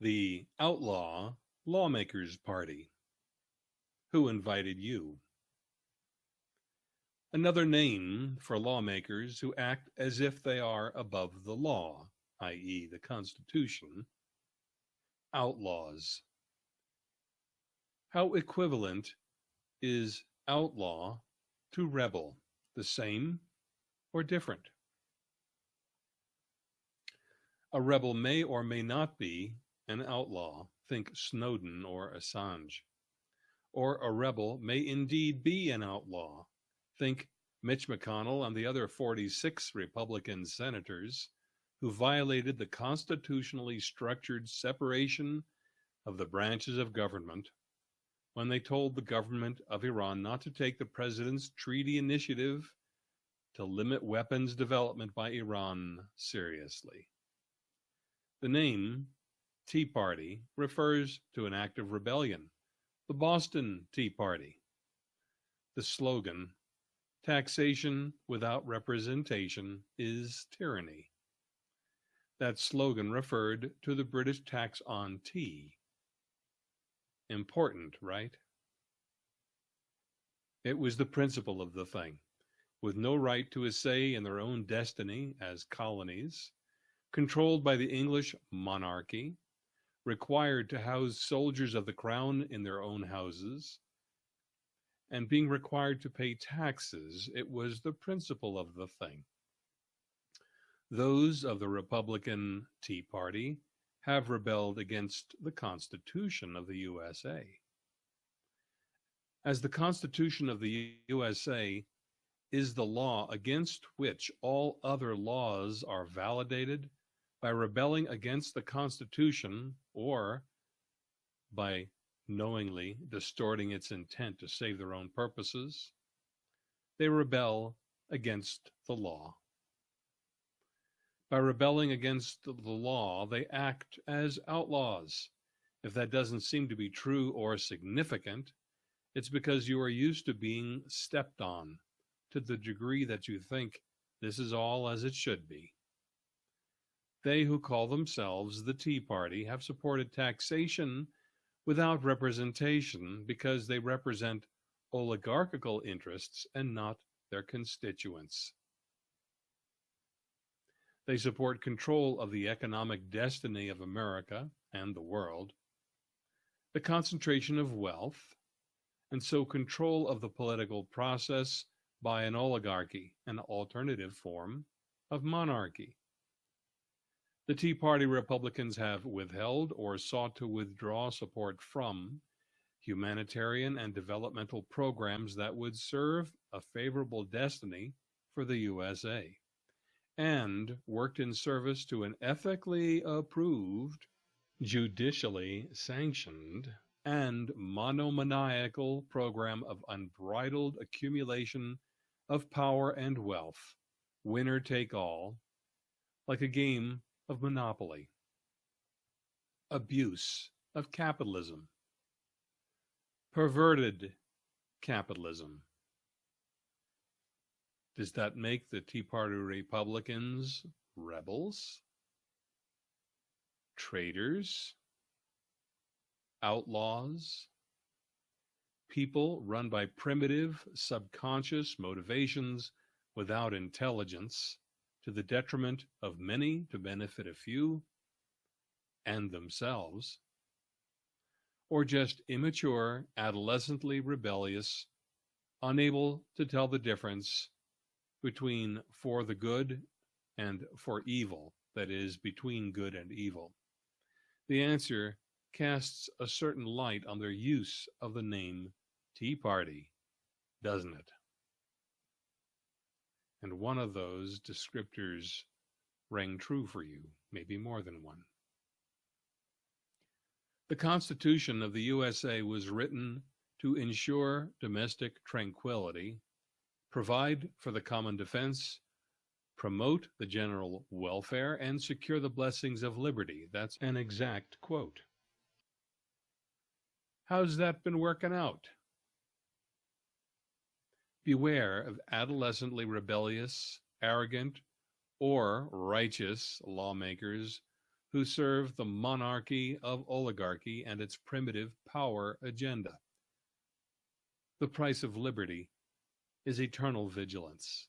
The outlaw lawmakers party. Who invited you? Another name for lawmakers who act as if they are above the law, i.e. the Constitution. Outlaws. How equivalent is outlaw to rebel? The same or different? A rebel may or may not be an outlaw, think Snowden or Assange. Or a rebel may indeed be an outlaw, think Mitch McConnell and the other 46 Republican senators who violated the constitutionally structured separation of the branches of government when they told the government of Iran not to take the president's treaty initiative to limit weapons development by Iran seriously. The name Tea Party refers to an act of rebellion, the Boston Tea Party. The slogan, taxation without representation is tyranny. That slogan referred to the British tax on tea. Important, right? It was the principle of the thing. With no right to a say in their own destiny as colonies, controlled by the English monarchy, required to house soldiers of the crown in their own houses, and being required to pay taxes, it was the principle of the thing. Those of the Republican Tea Party have rebelled against the Constitution of the USA. As the Constitution of the USA is the law against which all other laws are validated by rebelling against the Constitution or by knowingly distorting its intent to save their own purposes, they rebel against the law. By rebelling against the law, they act as outlaws. If that doesn't seem to be true or significant, it's because you are used to being stepped on to the degree that you think this is all as it should be. They who call themselves the Tea Party have supported taxation without representation because they represent oligarchical interests and not their constituents. They support control of the economic destiny of America and the world, the concentration of wealth, and so control of the political process by an oligarchy, an alternative form of monarchy. The Tea Party Republicans have withheld or sought to withdraw support from humanitarian and developmental programs that would serve a favorable destiny for the USA, and worked in service to an ethically approved, judicially sanctioned, and monomaniacal program of unbridled accumulation of power and wealth, winner take all, like a game of monopoly, abuse of capitalism, perverted capitalism. Does that make the Tea Party Republicans rebels? Traitors? Outlaws? People run by primitive, subconscious motivations without intelligence to the detriment of many to benefit a few and themselves, or just immature, adolescently rebellious, unable to tell the difference between for the good and for evil, that is, between good and evil? The answer casts a certain light on their use of the name Tea Party, doesn't it? And one of those descriptors rang true for you, maybe more than one. The Constitution of the USA was written to ensure domestic tranquility, provide for the common defense, promote the general welfare, and secure the blessings of liberty. That's an exact quote. How's that been working out? Beware of adolescently rebellious, arrogant, or righteous lawmakers who serve the monarchy of oligarchy and its primitive power agenda. The price of liberty is eternal vigilance.